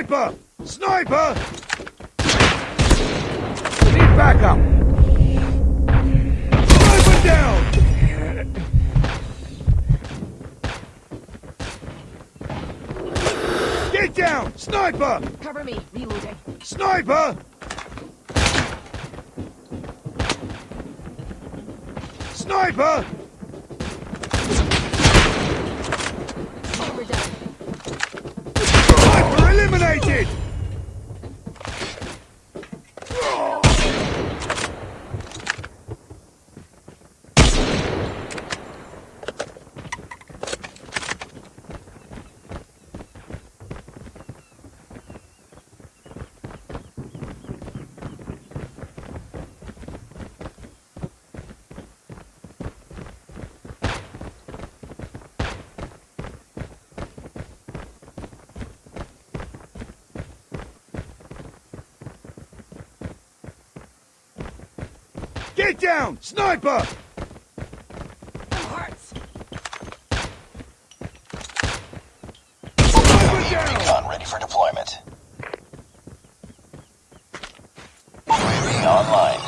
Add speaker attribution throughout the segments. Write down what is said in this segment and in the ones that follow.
Speaker 1: Sniper!
Speaker 2: Sniper! Need backup! Sniper down! Get down! Sniper!
Speaker 3: Cover me. Reloading.
Speaker 2: Sniper! Sniper!
Speaker 3: Sniper down.
Speaker 2: Sniper eliminated! Get down! Sniper!
Speaker 3: Hearts.
Speaker 2: Sniper down!
Speaker 1: Recon ready for deployment. UAV online.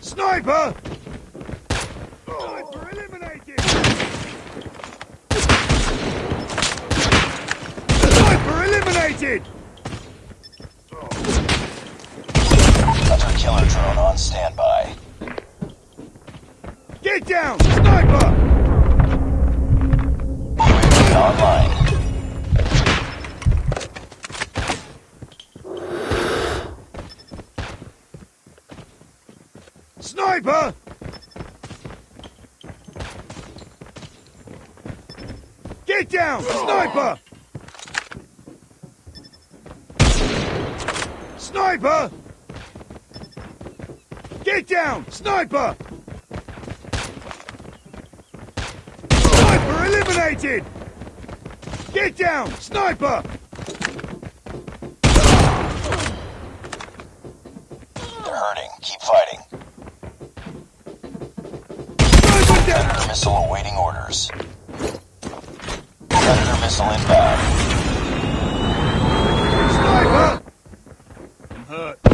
Speaker 2: Sniper sniper! They're hurting. Keep fighting.
Speaker 4: Sniper down!
Speaker 2: Predator missile awaiting orders. Predator missile inbound.
Speaker 4: Sniper! I'm hurt.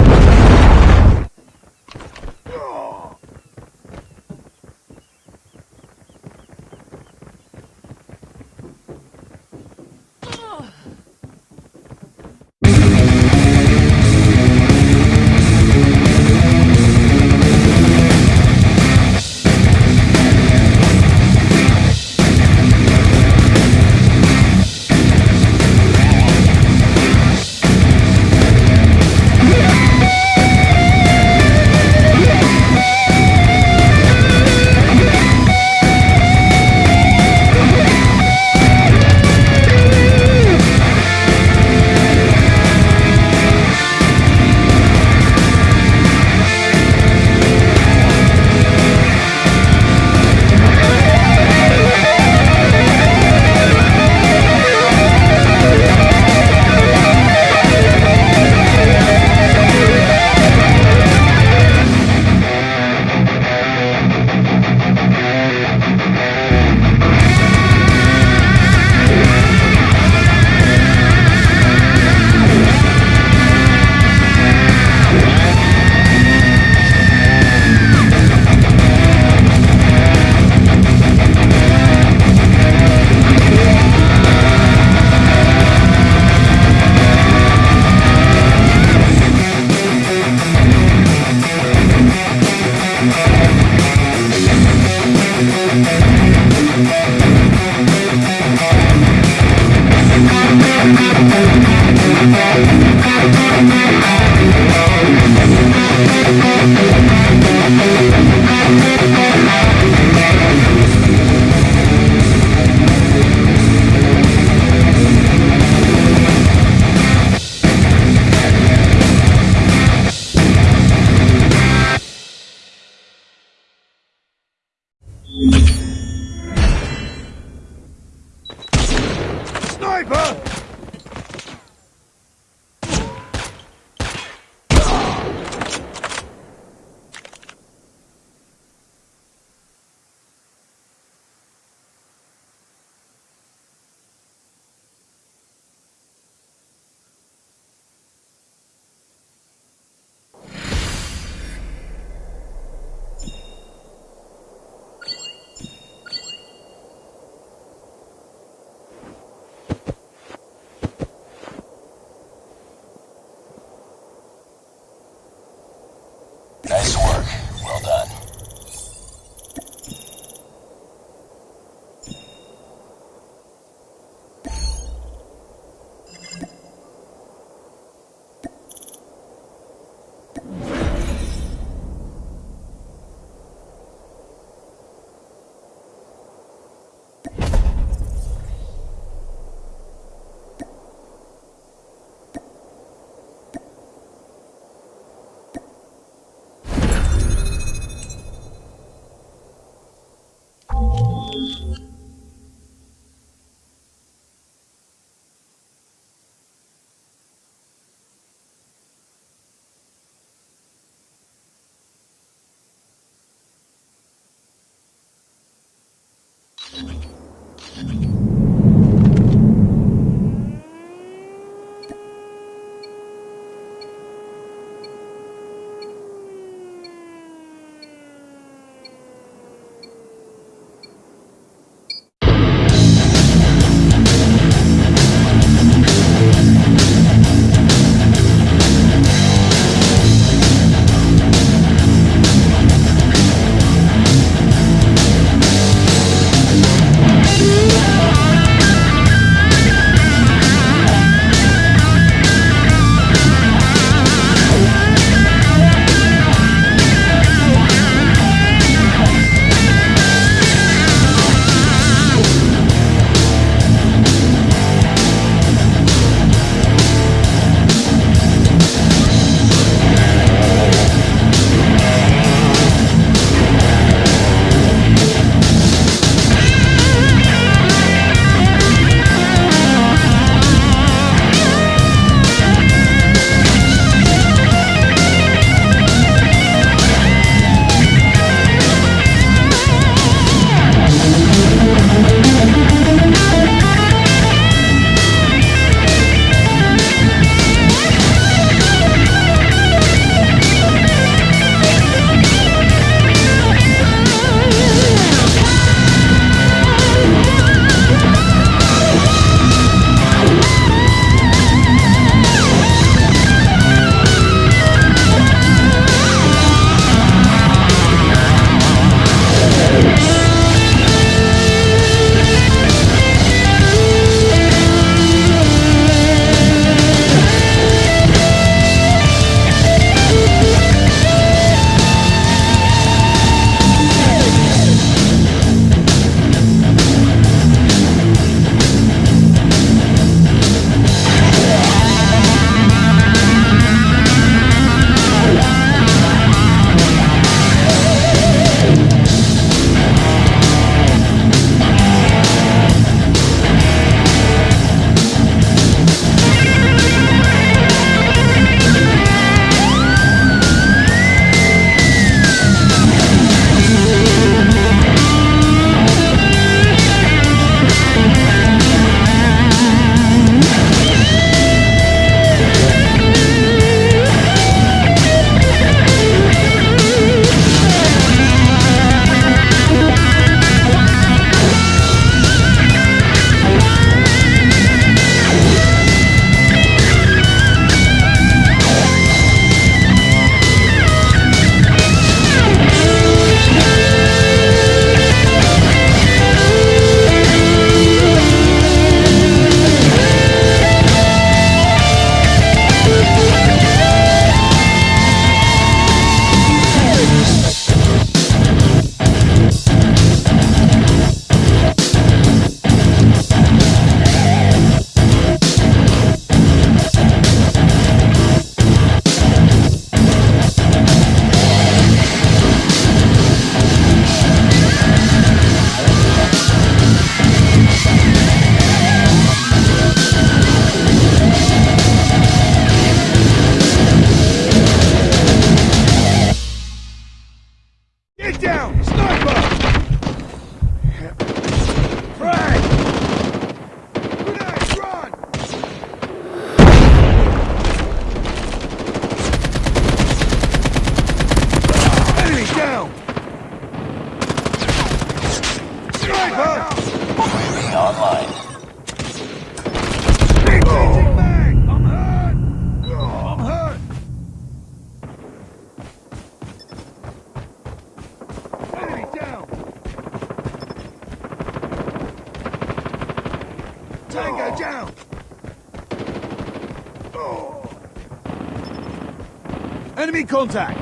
Speaker 4: Contact!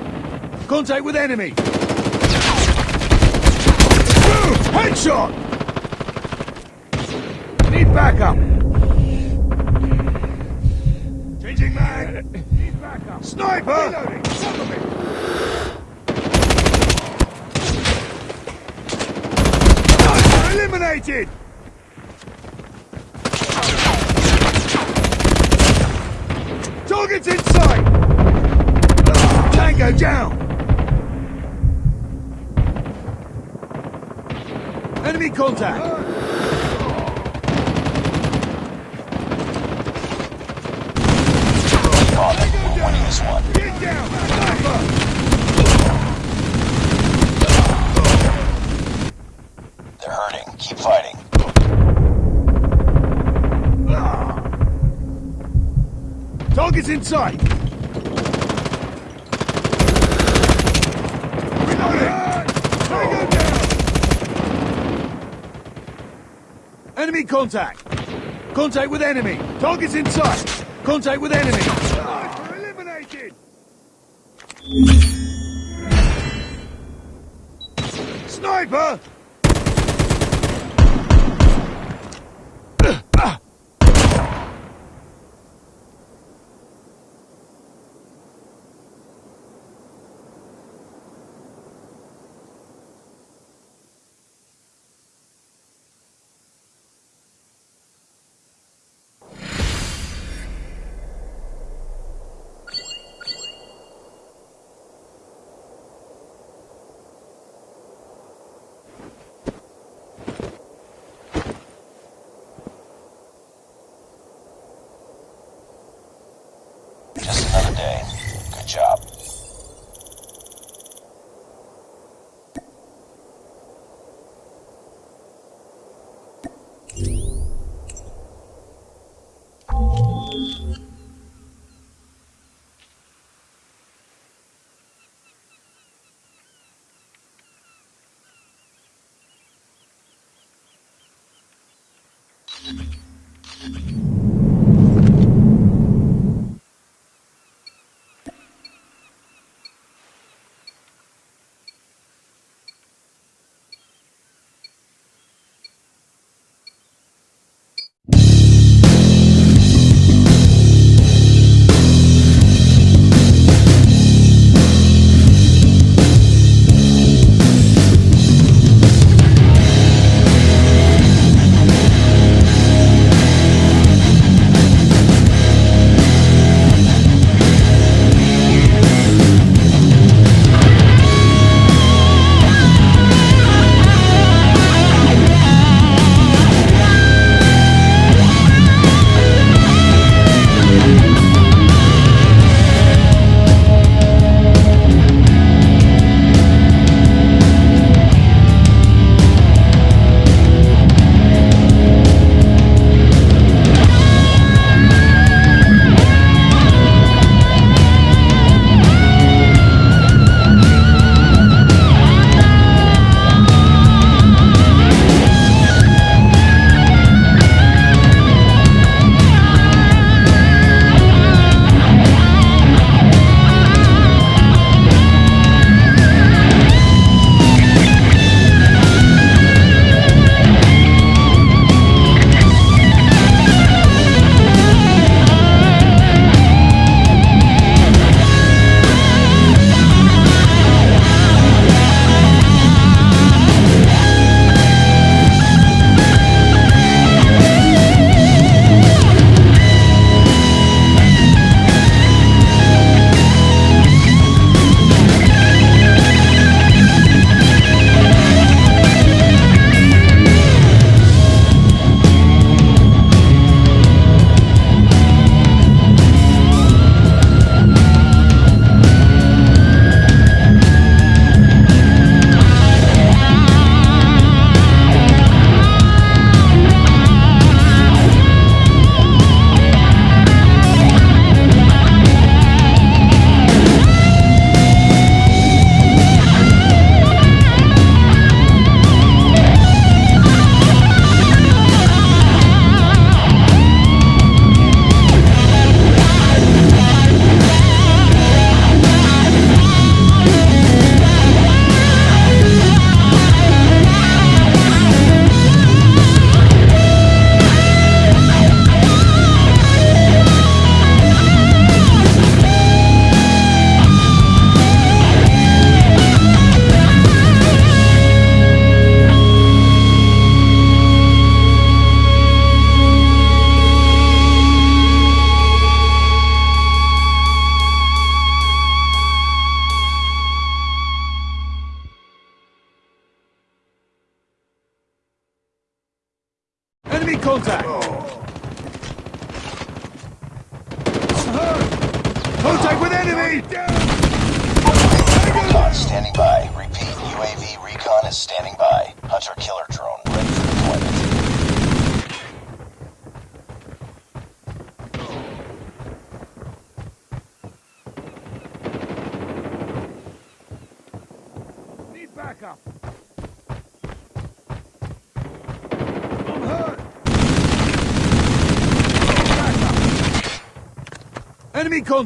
Speaker 4: Contact with enemy! Boom! Headshot! Need backup! Changing mag! Need backup! Sniper! Reloading! Cover me! Sniper eliminated! Target's in sight! Tango down! Enemy contact!
Speaker 2: Caught it. We're winning this one.
Speaker 4: Get down! Sniper!
Speaker 2: They're hurting. Keep fighting.
Speaker 4: Target's in sight! Reloading! Tango down! Enemy contact! Contact with enemy! Target's in sight! Contact with enemy! Eliminated! Sniper!
Speaker 2: Day.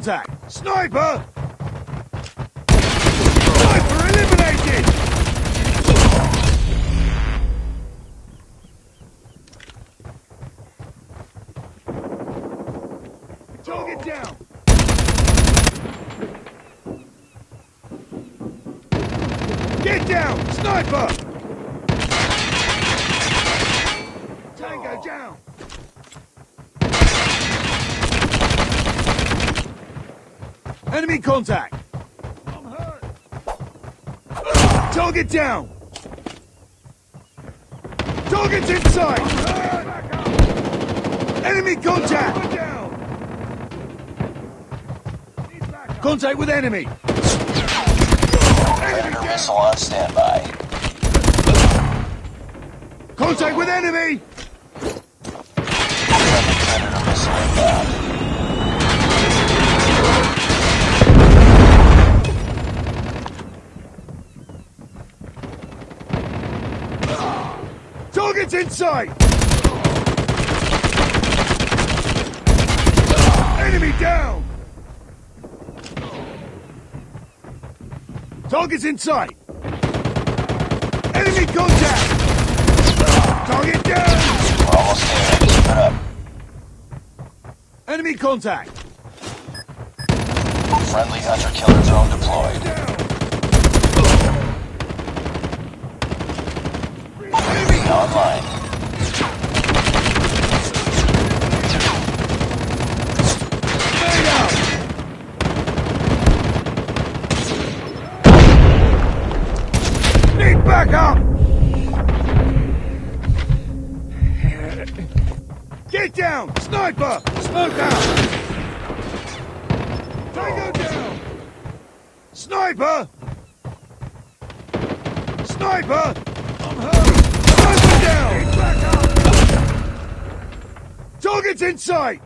Speaker 4: Contact! Sniper! Sniper eliminated! Target down! Get down! Sniper! Tango down! Enemy contact! I'm hurt! Target down! Target's inside! Enemy contact! Contact with enemy!
Speaker 2: Predator missile on standby.
Speaker 4: Contact with enemy! Target's inside! Enemy down! Target's inside! Enemy contact! Target down!
Speaker 2: We're almost there. Keep it up.
Speaker 4: Enemy contact!
Speaker 2: Friendly hunter killer drone deployed.
Speaker 4: Sniper! Sniper! I'm hurt! Sniper down! Need backup! Target's in sight!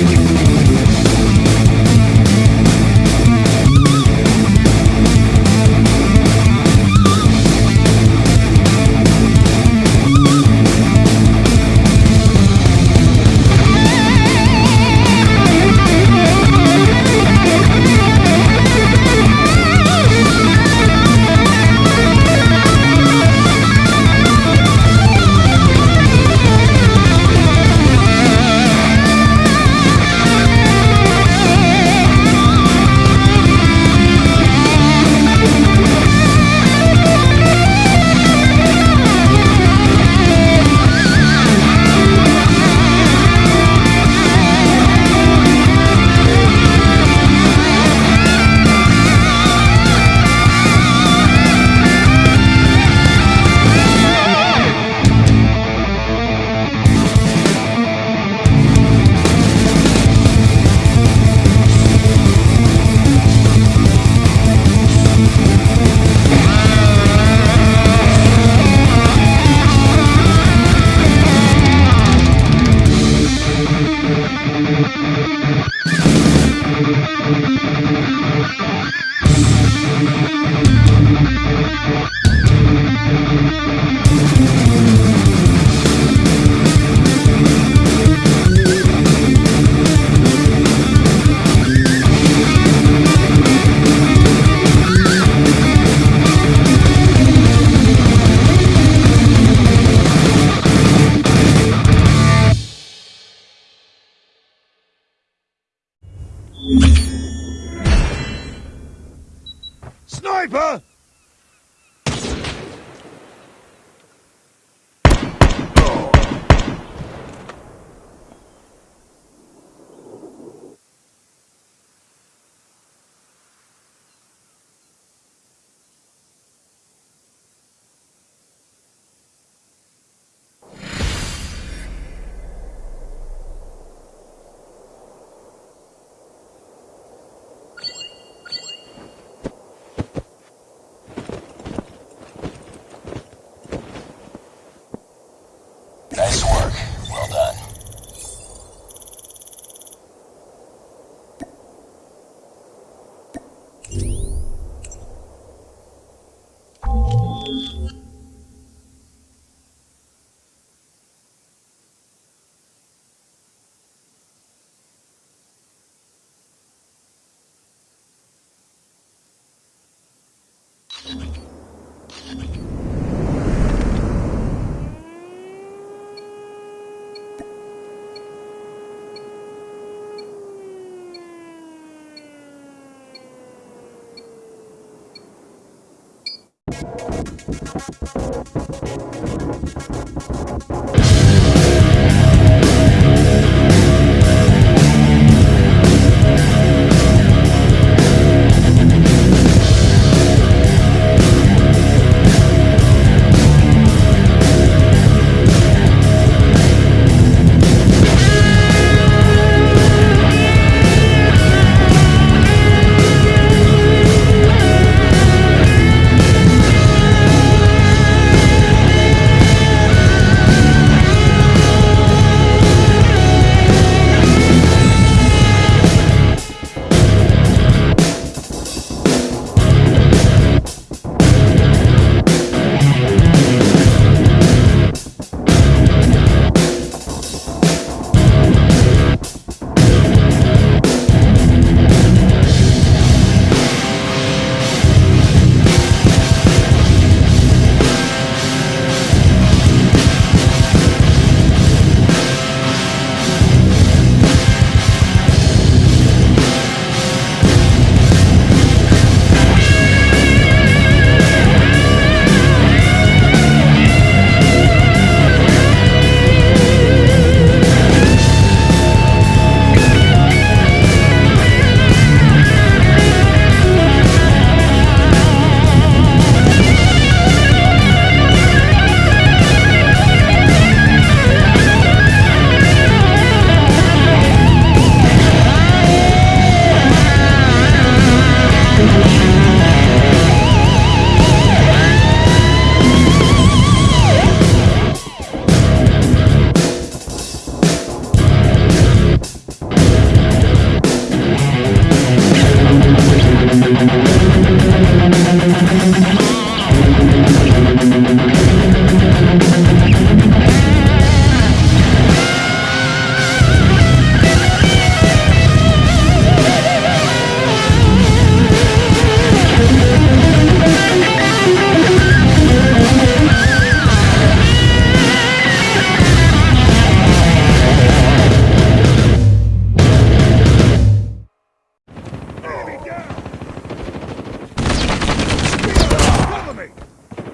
Speaker 4: Sniper!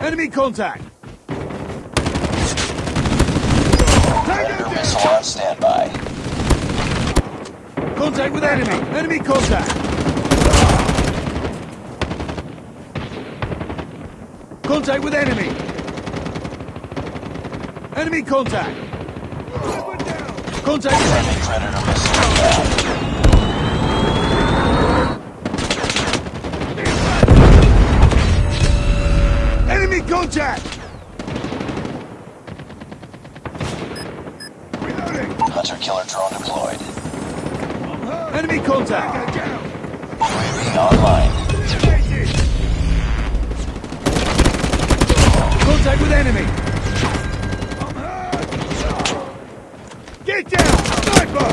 Speaker 4: Enemy contact!
Speaker 2: Predator missile on standby.
Speaker 4: Contact with enemy! Enemy contact! Contact with enemy! Enemy contact! Contact with
Speaker 2: Friendly Predator missile inbound.
Speaker 4: Contact! Reloading!
Speaker 2: Hunter killer drone deployed.
Speaker 4: Enemy contact!
Speaker 2: UAV online.
Speaker 4: Contact with enemy! Get down! Sniper!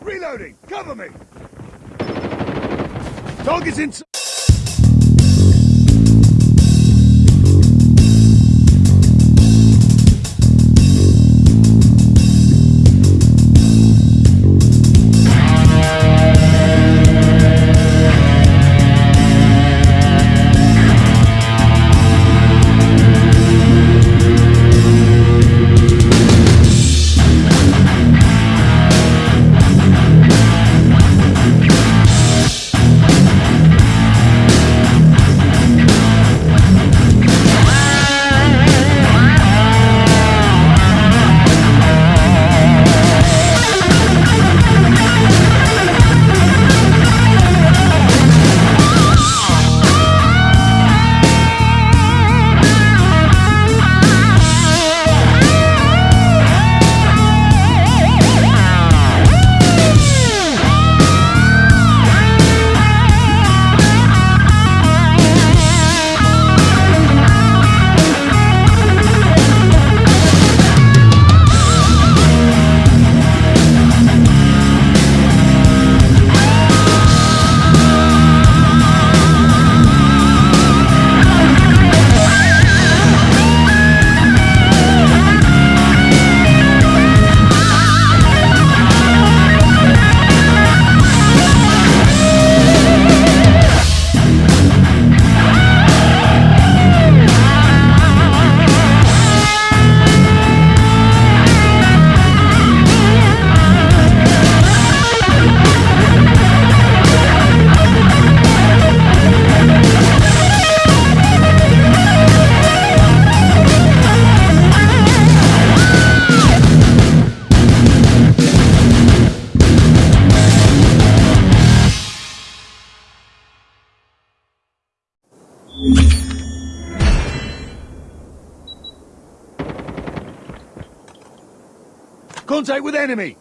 Speaker 4: Reloading! Cover me! Target's inside!
Speaker 2: Contact with enemy!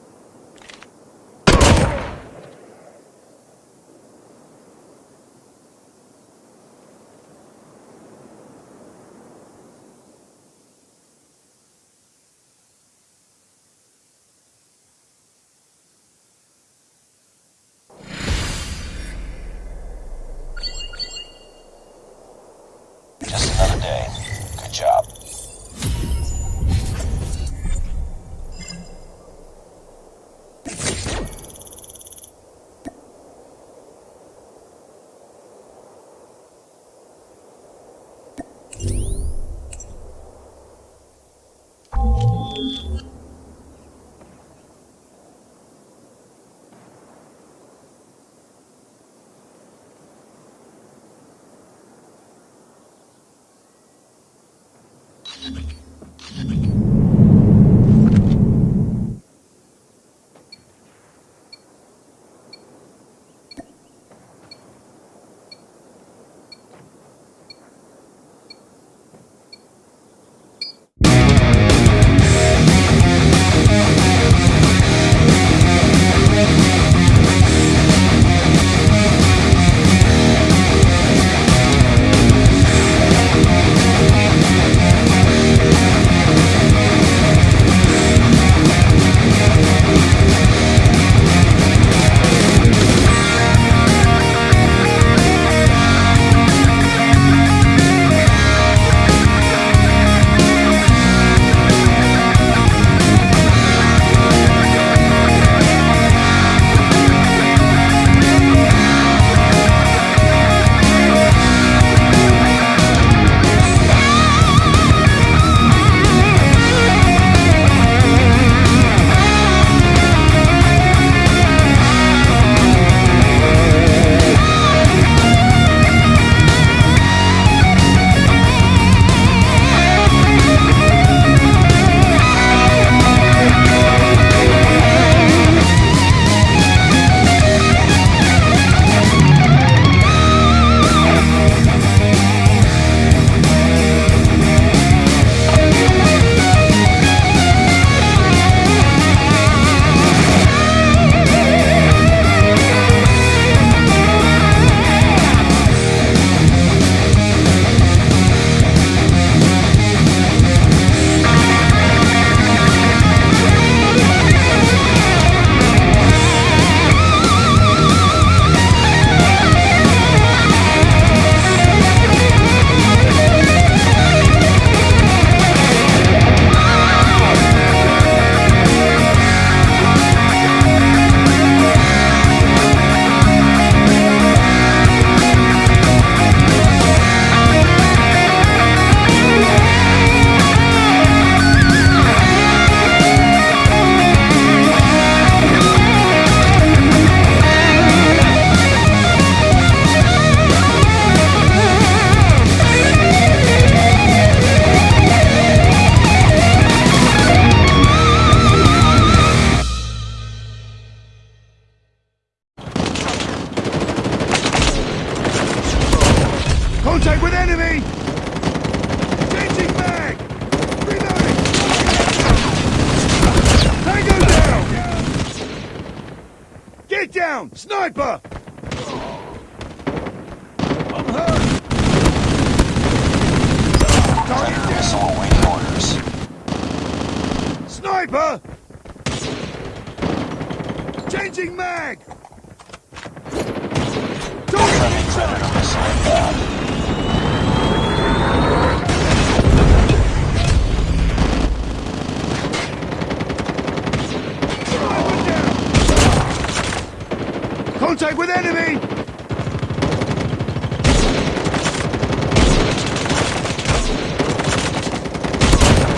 Speaker 2: Contact with enemy!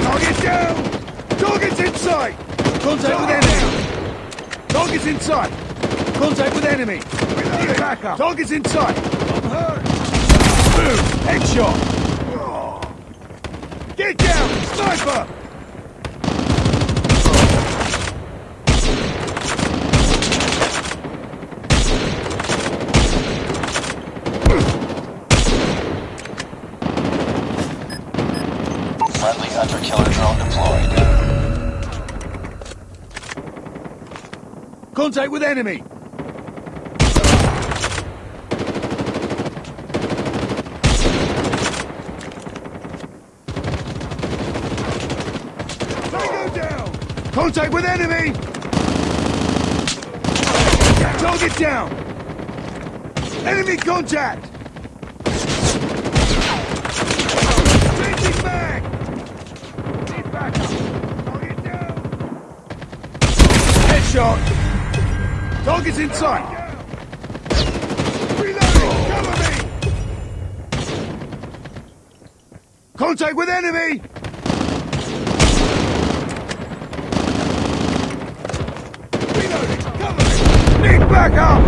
Speaker 2: Target down! Target's in sight! Contact with enemy! Target's in sight! Contact with enemy! Need backup! Target's in sight! I'm hurt! Boom! Headshot! Get down! Sniper!
Speaker 4: Contact with enemy! Contact with enemy! Target down! Enemy contact! Changing mag! Need backup! Target down! Headshot! Target's in sight! Reloading! Cover me! Contact with enemy! Reloading! Cover me! Need backup!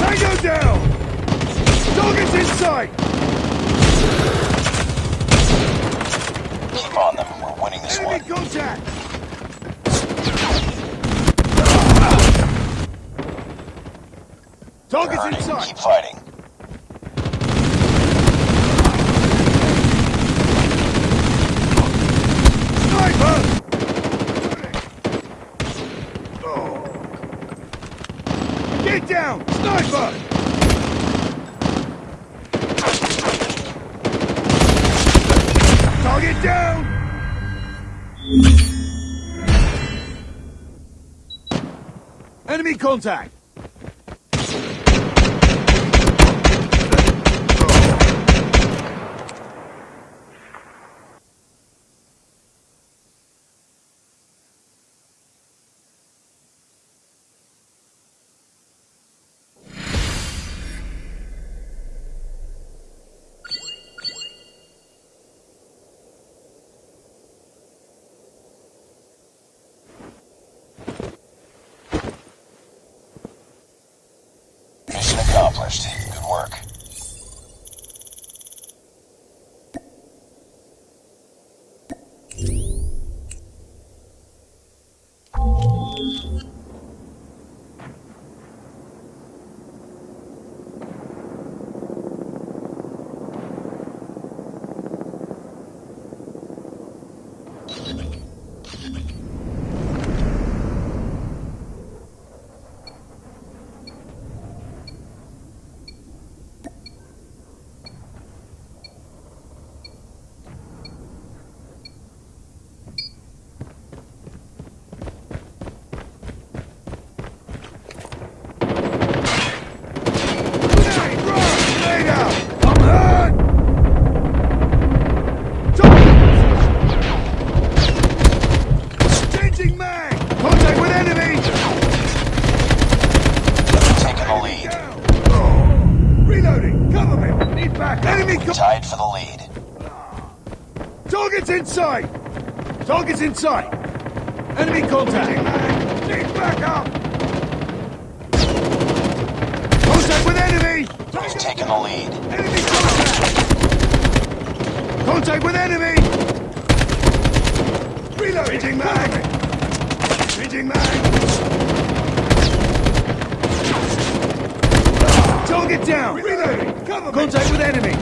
Speaker 4: Tango down! Target's in sight!
Speaker 2: Keep on them. We're winning this
Speaker 4: Enemy
Speaker 2: one.
Speaker 4: contact! Target's in
Speaker 2: Hurting.
Speaker 4: sight!
Speaker 2: Keep fighting.
Speaker 4: Sniper! Get down! Sniper! Contact!
Speaker 2: Accomplished. Good work.
Speaker 4: Grenade, run! Grenade out! I'm hurt! Target! Changing mag! Contact with enemy!
Speaker 2: Taking the lead.
Speaker 4: Down! Oh. Reloading! Cover me! Need back! Enemy co-
Speaker 2: Tied for the lead.
Speaker 4: Target's in sight! Target's in sight! Enemy contact! Need backup! Contact with enemy!
Speaker 2: He's taking the lead.
Speaker 4: Enemy contact! Contact with enemy! Reload! Changing mag! Changing mag! Target down! Reloading! Cover Contact with enemy!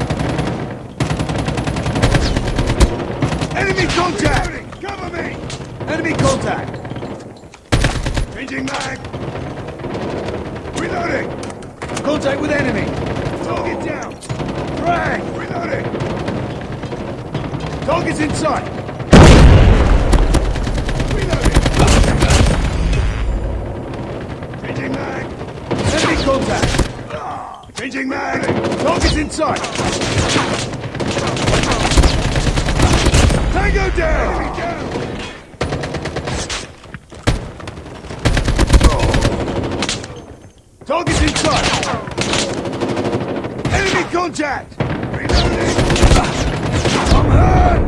Speaker 4: Enemy contact! Me! Enemy contact! Changing mag! Reloading! Contact with enemy! Target down! Frag! Reloading! Target's in sight! Reloading! Changing mag! Enemy contact! Changing mag! Target's in sight! Tango! Enemy down! Target's in sight! Enemy contact! I'm hurt!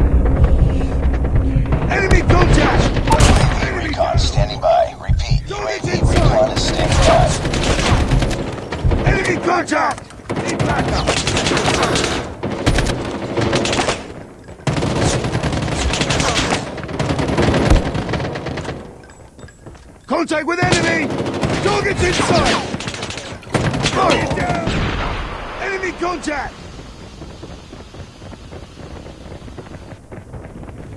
Speaker 4: Enemy contact!
Speaker 2: Recon standing by. Repeat. UAV recon is standing by.
Speaker 4: Enemy contact! Need backup! Contact with enemy! Target's in sight! Target down! Enemy contact!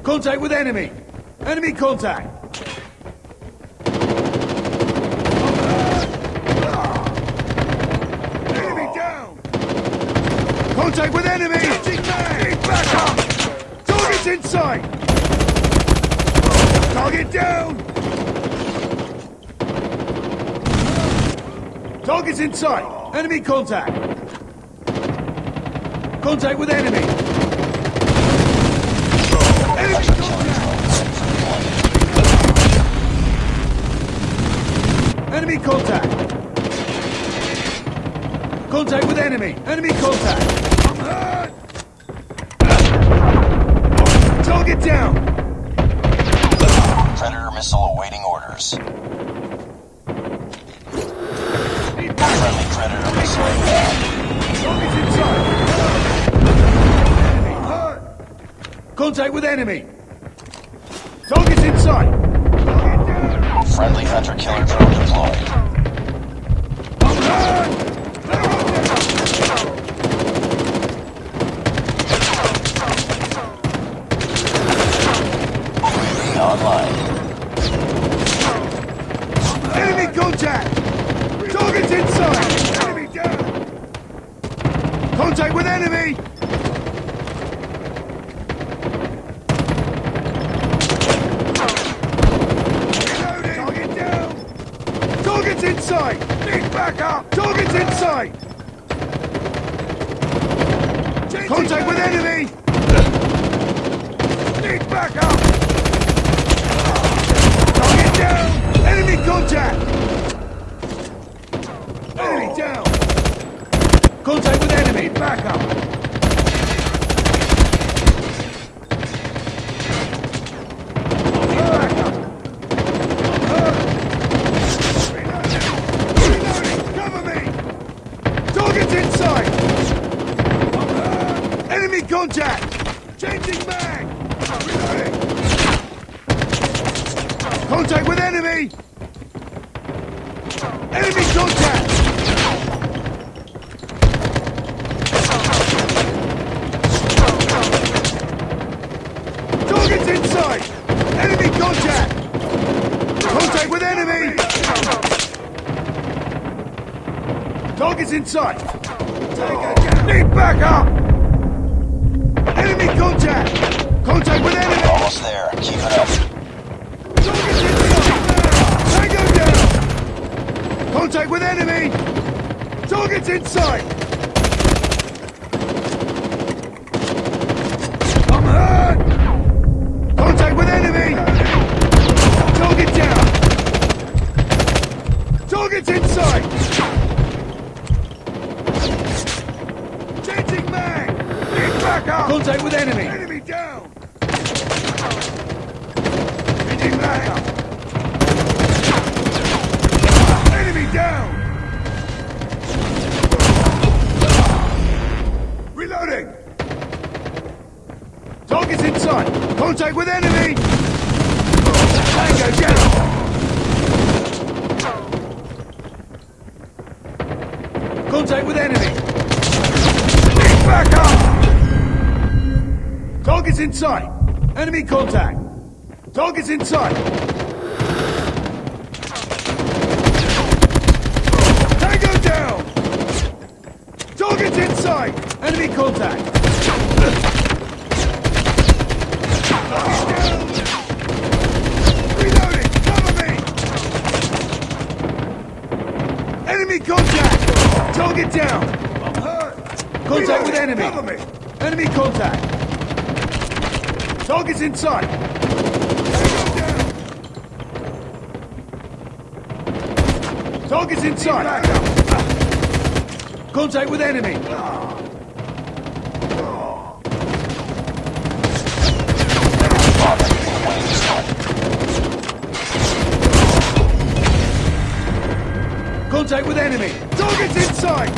Speaker 2: Contact with enemy! Enemy contact! Enemy down! Contact with enemy! Need back inside! Target down! Target's sight. Enemy contact! Contact with enemy! Enemy contact! Enemy contact! Contact with enemy! Enemy contact! Enemy! Target's inside! Target down!
Speaker 5: Friendly hunter killer drone deployed.
Speaker 2: I'm hurt!
Speaker 5: UAV online.
Speaker 2: Enemy contact! Target's inside! Enemy down! Contact with enemy! Reloading! Target down! Target's inside! Need backup! Target's inside! Contact with enemy! Need backup! Target down! Enemy contact! Enemy down! Contact with enemy! Back up! Back up! Reloading! Cover me! Target's inside! Enemy contact! Changing mag! Reloading! Contact with enemy! Enemy contact! Target's inside! Enemy contact! Contact with enemy! Target's inside! Need backup! Enemy contact! Contact with enemy!
Speaker 5: Almost there. Keep it up.
Speaker 2: Tango down! Contact with enemy! Target's inside! I'm hurt! Contact with enemy! Target down! Target's inside! Changing mag! Need backup! Contact with enemy! Enemy down! Changing mag! Enemy down! Reloading! Target's inside! Contact with enemy! Tango down! Contact with enemy! Back up! Target's inside! Enemy contact! Target's inside! Tango down! Target's inside! Enemy contact! Reloading! Cover me! Enemy contact! Target down! I'm hurt! Contact with enemy! Enemy contact! Target's inside! Tango down! Target's inside! Contact with enemy! Contact with enemy! Target's inside!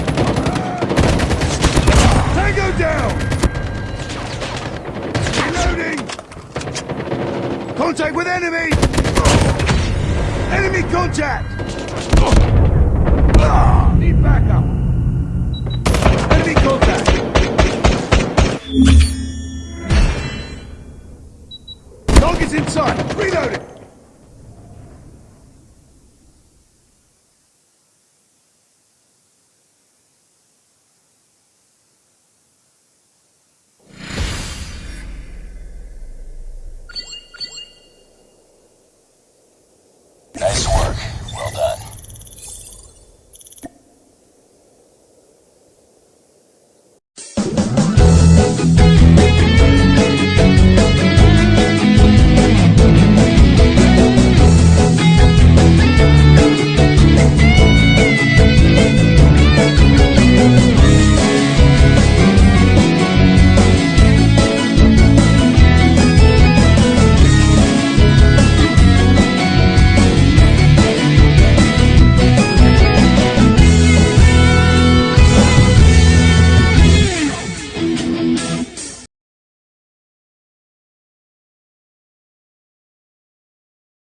Speaker 2: Tango down! Contact with enemy! Enemy contact!